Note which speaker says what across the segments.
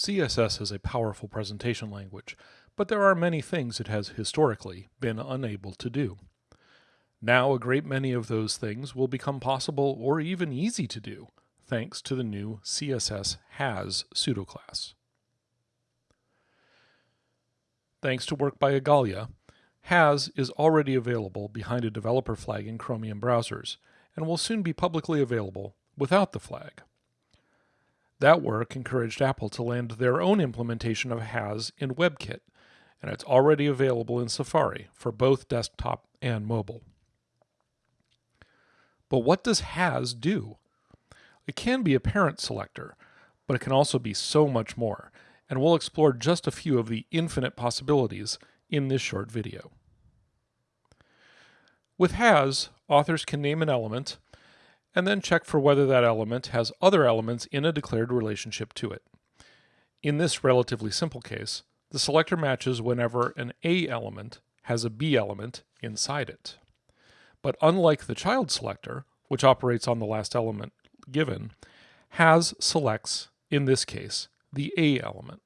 Speaker 1: CSS is a powerful presentation language, but there are many things it has historically been unable to do. Now a great many of those things will become possible or even easy to do, thanks to the new CSS has pseudoclass. Thanks to work by Igalia, has is already available behind a developer flag in Chromium browsers, and will soon be publicly available without the flag. That work encouraged Apple to land their own implementation of has in WebKit, and it's already available in Safari for both desktop and mobile. But what does has do? It can be a parent selector, but it can also be so much more, and we'll explore just a few of the infinite possibilities in this short video. With has, authors can name an element and then check for whether that element has other elements in a declared relationship to it. In this relatively simple case, the selector matches whenever an A element has a B element inside it. But unlike the child selector, which operates on the last element given, has selects, in this case, the A element.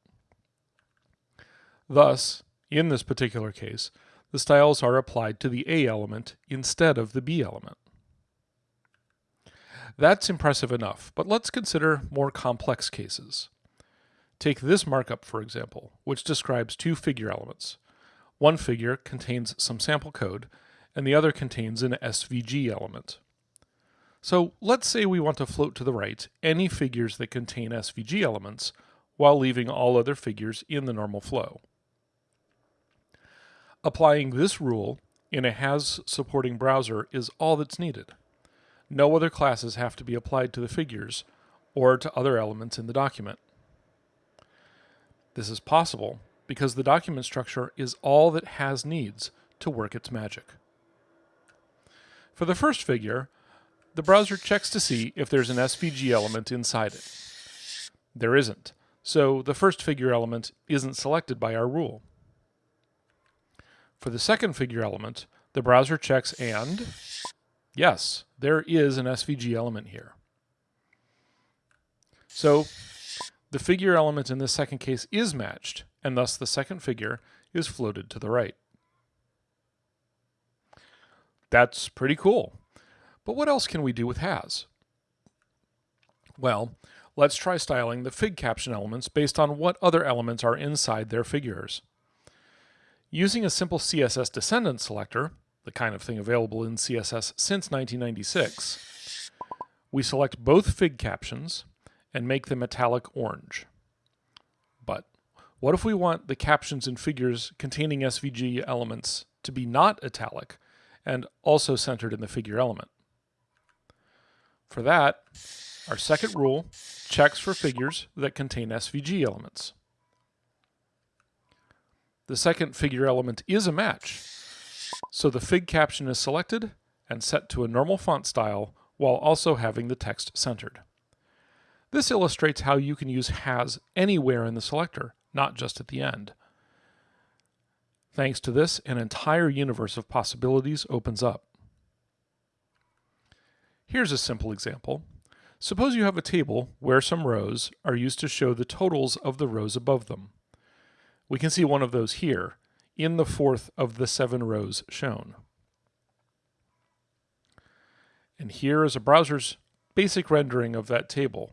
Speaker 1: Thus, in this particular case, the styles are applied to the A element instead of the B element. That's impressive enough, but let's consider more complex cases. Take this markup, for example, which describes two figure elements. One figure contains some sample code, and the other contains an SVG element. So let's say we want to float to the right any figures that contain SVG elements, while leaving all other figures in the normal flow. Applying this rule in a has supporting browser is all that's needed no other classes have to be applied to the figures or to other elements in the document. This is possible because the document structure is all that has needs to work its magic. For the first figure, the browser checks to see if there's an SVG element inside it. There isn't, so the first figure element isn't selected by our rule. For the second figure element, the browser checks and Yes, there is an SVG element here. So the figure element in this second case is matched, and thus the second figure is floated to the right. That's pretty cool. But what else can we do with has? Well, let's try styling the fig caption elements based on what other elements are inside their figures. Using a simple CSS descendant selector, the kind of thing available in CSS since 1996, we select both fig captions and make them metallic orange. But what if we want the captions in figures containing SVG elements to be not italic and also centered in the figure element? For that, our second rule checks for figures that contain SVG elements. The second figure element is a match, so the fig caption is selected and set to a normal font style while also having the text centered. This illustrates how you can use has anywhere in the selector, not just at the end. Thanks to this, an entire universe of possibilities opens up. Here's a simple example. Suppose you have a table where some rows are used to show the totals of the rows above them. We can see one of those here, in the fourth of the seven rows shown. And here is a browser's basic rendering of that table,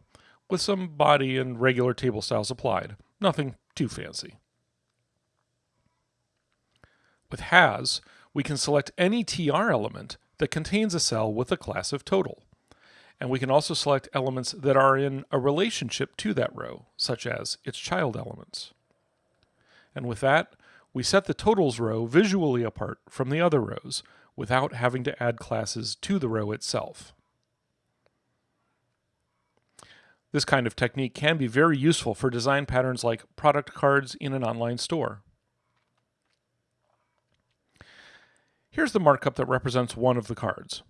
Speaker 1: with some body and regular table styles applied. Nothing too fancy. With has, we can select any TR element that contains a cell with a class of total. And we can also select elements that are in a relationship to that row, such as its child elements. And with that, we set the totals row visually apart from the other rows without having to add classes to the row itself. This kind of technique can be very useful for design patterns like product cards in an online store. Here's the markup that represents one of the cards.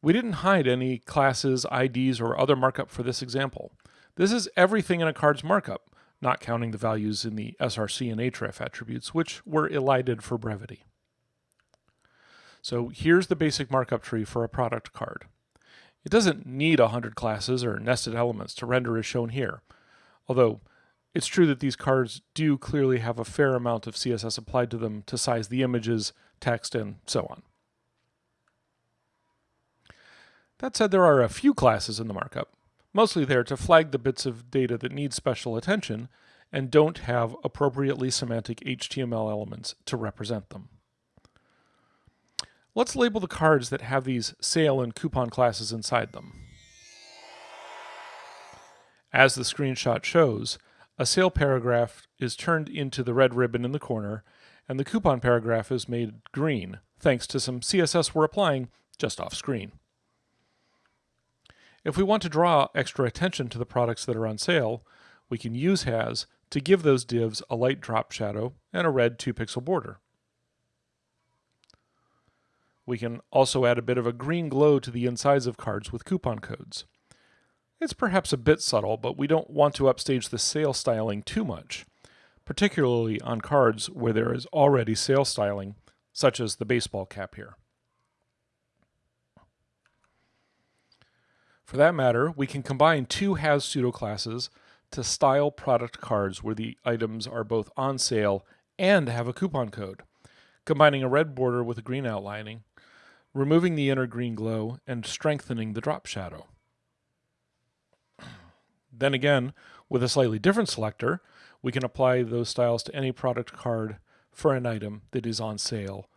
Speaker 1: We didn't hide any classes, IDs, or other markup for this example. This is everything in a card's markup, not counting the values in the src and href attributes, which were elided for brevity. So here's the basic markup tree for a product card. It doesn't need 100 classes or nested elements to render as shown here, although it's true that these cards do clearly have a fair amount of CSS applied to them to size the images, text, and so on. That said, there are a few classes in the markup, mostly there to flag the bits of data that need special attention and don't have appropriately semantic HTML elements to represent them. Let's label the cards that have these sale and coupon classes inside them. As the screenshot shows, a sale paragraph is turned into the red ribbon in the corner, and the coupon paragraph is made green, thanks to some CSS we're applying just off screen. If we want to draw extra attention to the products that are on sale, we can use has to give those divs a light drop shadow and a red 2 pixel border. We can also add a bit of a green glow to the insides of cards with coupon codes. It's perhaps a bit subtle, but we don't want to upstage the sale styling too much, particularly on cards where there is already sale styling, such as the baseball cap here. For that matter, we can combine two has pseudo classes to style product cards where the items are both on sale and have a coupon code, combining a red border with a green outlining, removing the inner green glow, and strengthening the drop shadow. Then again, with a slightly different selector, we can apply those styles to any product card for an item that is on sale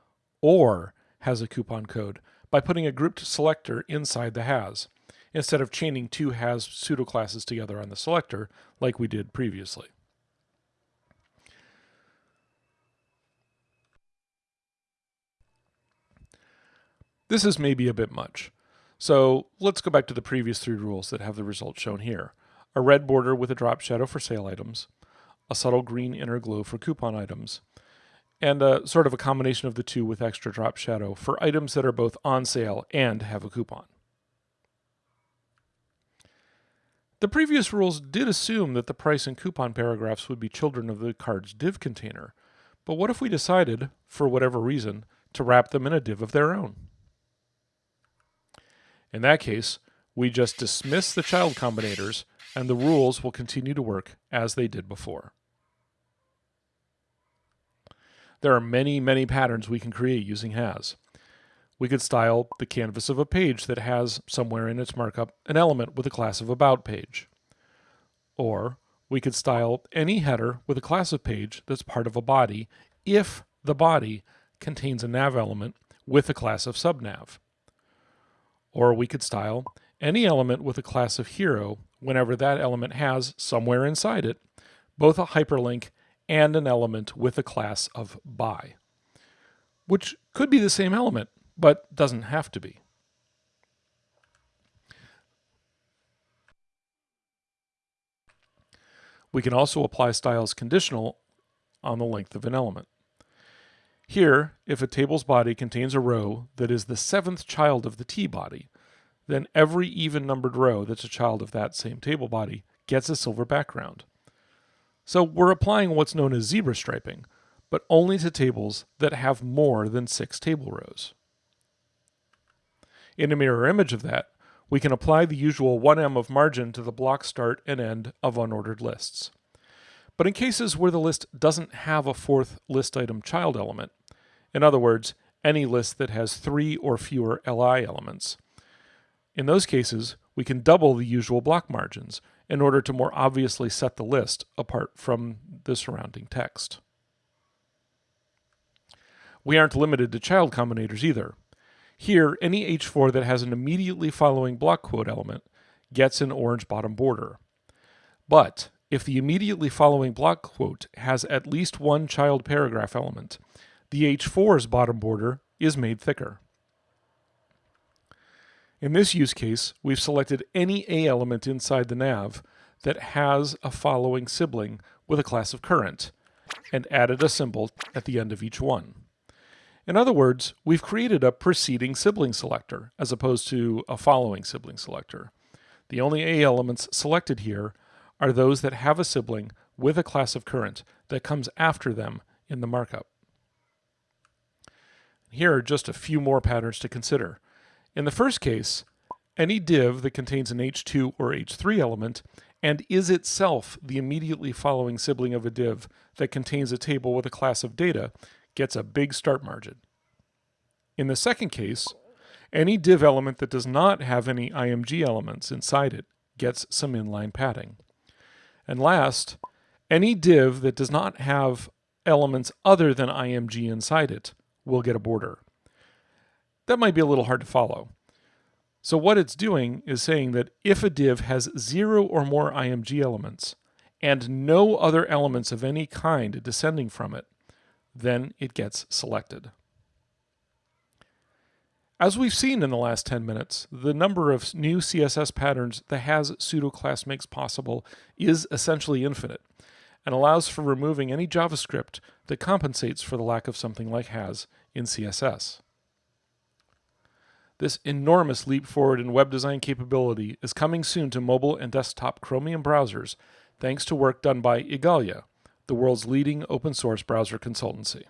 Speaker 1: or has a coupon code by putting a grouped selector inside the has instead of chaining two has pseudoclasses together on the selector like we did previously. This is maybe a bit much. So let's go back to the previous three rules that have the results shown here. A red border with a drop shadow for sale items, a subtle green inner glow for coupon items, and a sort of a combination of the two with extra drop shadow for items that are both on sale and have a coupon. The previous rules did assume that the price and coupon paragraphs would be children of the card's div container, but what if we decided, for whatever reason, to wrap them in a div of their own? In that case, we just dismiss the child combinators and the rules will continue to work as they did before. There are many, many patterns we can create using has. We could style the canvas of a page that has, somewhere in its markup, an element with a class of about page. Or we could style any header with a class of page that's part of a body if the body contains a nav element with a class of subnav. Or we could style any element with a class of hero whenever that element has, somewhere inside it, both a hyperlink and an element with a class of by, which could be the same element, but doesn't have to be. We can also apply styles conditional on the length of an element. Here, if a table's body contains a row that is the seventh child of the T body, then every even numbered row that's a child of that same table body gets a silver background. So we're applying what's known as zebra striping, but only to tables that have more than six table rows. In a mirror image of that, we can apply the usual 1m of margin to the block start and end of unordered lists. But in cases where the list doesn't have a fourth list item child element, in other words, any list that has three or fewer li elements, in those cases, we can double the usual block margins in order to more obviously set the list apart from the surrounding text. We aren't limited to child combinators either. Here, any H4 that has an immediately following block quote element gets an orange bottom border. But if the immediately following block quote has at least one child paragraph element, the H4's bottom border is made thicker. In this use case, we've selected any A element inside the nav that has a following sibling with a class of current, and added a symbol at the end of each one. In other words, we've created a preceding sibling selector as opposed to a following sibling selector. The only A elements selected here are those that have a sibling with a class of current that comes after them in the markup. Here are just a few more patterns to consider. In the first case, any div that contains an H2 or H3 element and is itself the immediately following sibling of a div that contains a table with a class of data gets a big start margin. In the second case, any div element that does not have any IMG elements inside it gets some inline padding. And last, any div that does not have elements other than IMG inside it will get a border. That might be a little hard to follow. So what it's doing is saying that if a div has zero or more IMG elements and no other elements of any kind descending from it, then it gets selected. As we've seen in the last 10 minutes, the number of new CSS patterns the has pseudo class makes possible is essentially infinite and allows for removing any JavaScript that compensates for the lack of something like has in CSS. This enormous leap forward in web design capability is coming soon to mobile and desktop Chromium browsers thanks to work done by Igalia, the world's leading open source browser consultancy.